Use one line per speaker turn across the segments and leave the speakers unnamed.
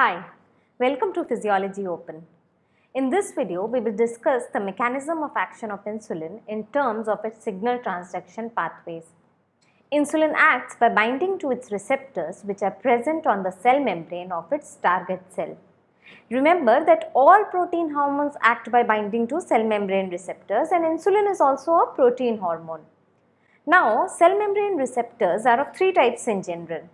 Hi, welcome to Physiology Open. In this video, we will discuss the mechanism of action of insulin in terms of its signal transduction pathways. Insulin acts by binding to its receptors which are present on the cell membrane of its target cell. Remember that all protein hormones act by binding to cell membrane receptors and insulin is also a protein hormone. Now, cell membrane receptors are of three types in general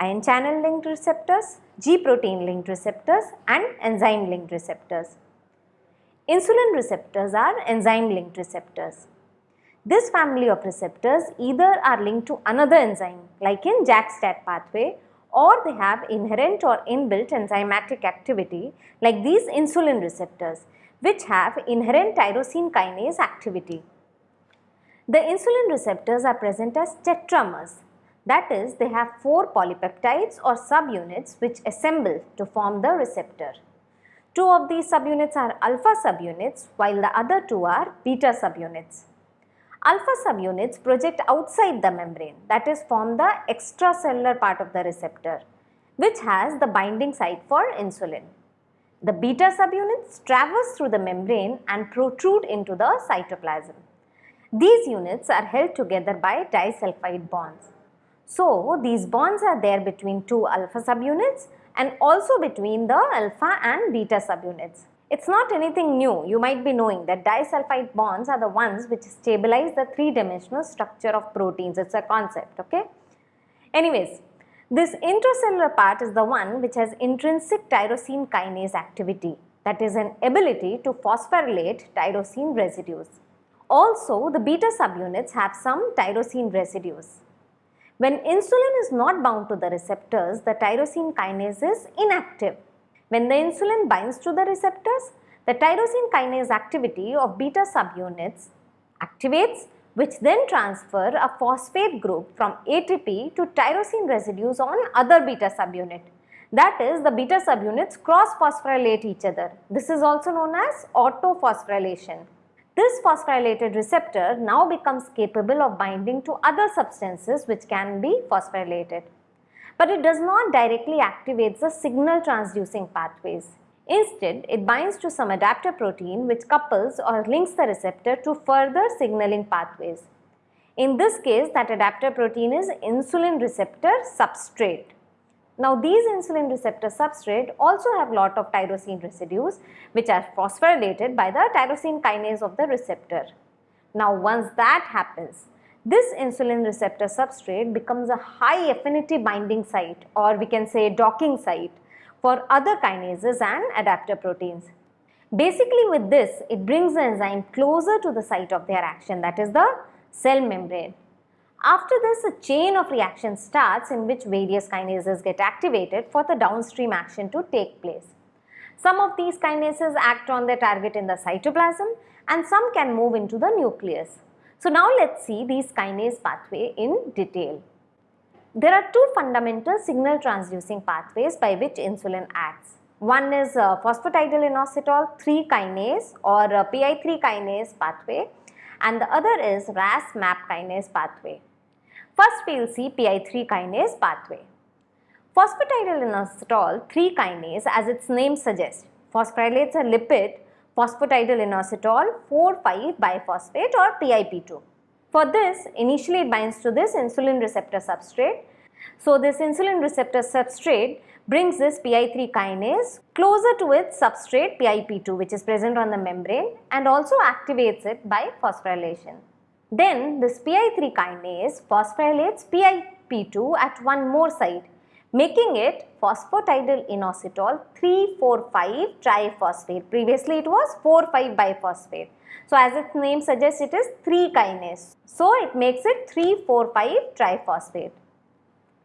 ion channel linked receptors, G protein linked receptors and enzyme linked receptors. Insulin receptors are enzyme linked receptors. This family of receptors either are linked to another enzyme like in JAK-STAT pathway or they have inherent or inbuilt enzymatic activity like these insulin receptors which have inherent tyrosine kinase activity. The insulin receptors are present as tetramers that is, they have four polypeptides or subunits which assemble to form the receptor. Two of these subunits are alpha subunits while the other two are beta subunits. Alpha subunits project outside the membrane that is form the extracellular part of the receptor which has the binding site for insulin. The beta subunits traverse through the membrane and protrude into the cytoplasm. These units are held together by disulfide bonds. So, these bonds are there between two alpha subunits and also between the alpha and beta subunits. It's not anything new, you might be knowing that disulfide bonds are the ones which stabilize the three-dimensional structure of proteins, it's a concept, okay. Anyways, this intracellular part is the one which has intrinsic tyrosine kinase activity, that is an ability to phosphorylate tyrosine residues. Also, the beta subunits have some tyrosine residues. When insulin is not bound to the receptors, the tyrosine kinase is inactive. When the insulin binds to the receptors, the tyrosine kinase activity of beta subunits activates which then transfer a phosphate group from ATP to tyrosine residues on other beta subunit. That is the beta subunits cross phosphorylate each other. This is also known as autophosphorylation. This phosphorylated receptor now becomes capable of binding to other substances which can be phosphorylated. But it does not directly activate the signal transducing pathways. Instead, it binds to some adapter protein which couples or links the receptor to further signaling pathways. In this case, that adapter protein is insulin receptor substrate. Now these insulin receptor substrate also have lot of tyrosine residues which are phosphorylated by the tyrosine kinase of the receptor. Now once that happens, this insulin receptor substrate becomes a high affinity binding site or we can say docking site for other kinases and adapter proteins. Basically with this, it brings the enzyme closer to the site of their action that is the cell membrane. After this, a chain of reactions starts in which various kinases get activated for the downstream action to take place. Some of these kinases act on their target in the cytoplasm and some can move into the nucleus. So now let's see these kinase pathway in detail. There are two fundamental signal transducing pathways by which insulin acts. One is uh, phosphatidylinositol 3 kinase or uh, PI3 kinase pathway and the other is RAS MAP kinase pathway. First we will see PI3 kinase pathway. Phosphatidylinositol 3 kinase as its name suggests phosphorylates a lipid phosphatidylinositol 4,5 biphosphate or PIP2. For this initially it binds to this insulin receptor substrate. So this insulin receptor substrate brings this PI3 kinase closer to its substrate PIP2 which is present on the membrane and also activates it by phosphorylation. Then this PI3 kinase phosphorylates PIP2 at one more site making it phosphatidylinositol 3,4,5 triphosphate. Previously it was 4,5 biphosphate. So as its name suggests it is 3 kinase. So it makes it 3,4,5 triphosphate.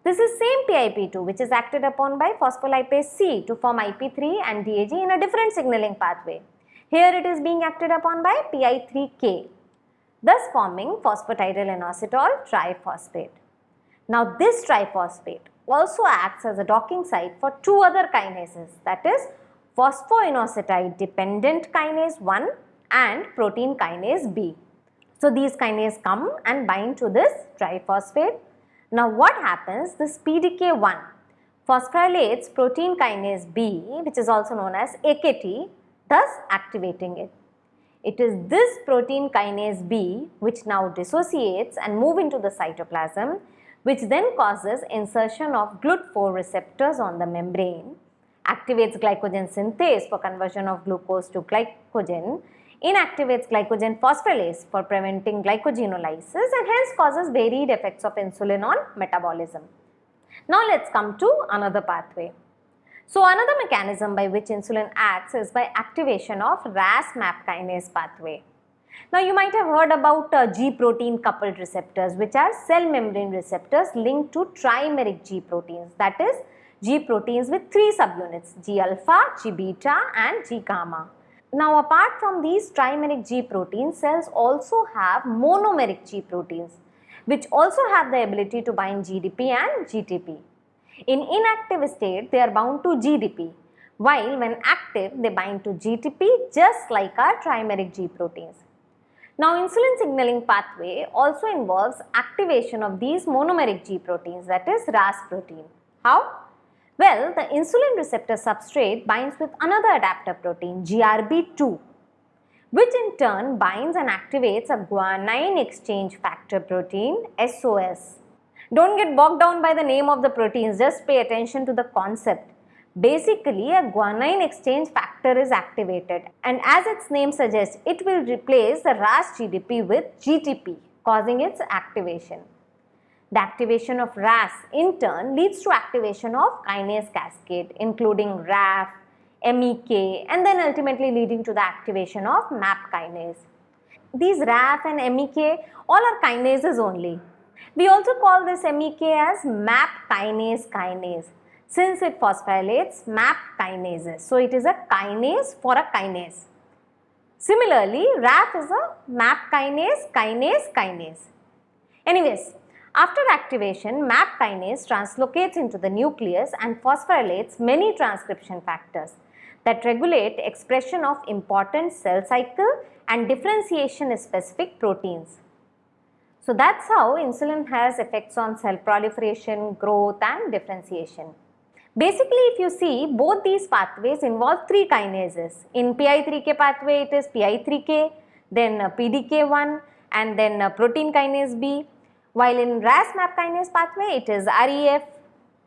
This is same PIP2 which is acted upon by phospholipase C to form IP3 and DAG in a different signaling pathway. Here it is being acted upon by PI3K thus forming phosphatidylinositol triphosphate. Now this triphosphate also acts as a docking site for two other kinases that is phosphoinositide dependent kinase 1 and protein kinase B. So these kinases come and bind to this triphosphate. Now what happens this PDK1 phosphorylates protein kinase B, which is also known as AKT, thus activating it. It is this protein kinase B which now dissociates and move into the cytoplasm which then causes insertion of GLUT4 receptors on the membrane, activates glycogen synthase for conversion of glucose to glycogen, inactivates glycogen phosphorylase for preventing glycogenolysis and hence causes varied effects of insulin on metabolism. Now let's come to another pathway. So another mechanism by which insulin acts is by activation of RAS-MAP kinase pathway. Now you might have heard about uh, G protein coupled receptors which are cell membrane receptors linked to trimeric G proteins that is G proteins with three subunits G alpha, G beta and G gamma. Now apart from these trimeric G proteins, cells also have monomeric G proteins which also have the ability to bind GDP and GTP. In inactive state, they are bound to GDP, while when active, they bind to GTP just like our trimeric G proteins. Now, insulin signaling pathway also involves activation of these monomeric G proteins that is RAS protein. How? Well, the insulin receptor substrate binds with another adapter protein GRB2 which in turn binds and activates a guanine exchange factor protein SOS. Don't get bogged down by the name of the proteins, just pay attention to the concept. Basically, a guanine exchange factor is activated and as its name suggests, it will replace the RAS GDP with GTP, causing its activation. The activation of RAS in turn leads to activation of kinase cascade including RAF, MEK and then ultimately leading to the activation of MAP kinase. These RAF and MEK all are kinases only we also call this MEK as MAP kinase kinase since it phosphorylates MAP kinases. So, it is a kinase for a kinase. Similarly, RAF is a MAP kinase, kinase, kinase. Anyways, after activation, MAP kinase translocates into the nucleus and phosphorylates many transcription factors that regulate expression of important cell cycle and differentiation specific proteins. So that's how insulin has effects on cell proliferation, growth and differentiation. Basically, if you see, both these pathways involve three kinases. In PI3K pathway, it is PI3K, then PDK1 and then uh, protein kinase B. While in RAS-MAP kinase pathway, it is RAF,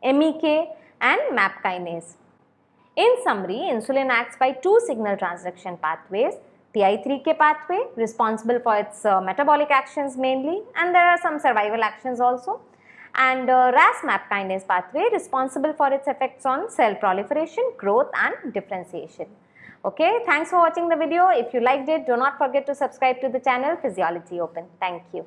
MEK and MAP kinase. In summary, insulin acts by two signal transduction pathways PI3K pathway responsible for its uh, metabolic actions mainly and there are some survival actions also and uh, RAS-MAP kinase pathway responsible for its effects on cell proliferation, growth and differentiation. Okay, thanks for watching the video. If you liked it, do not forget to subscribe to the channel Physiology Open. Thank you.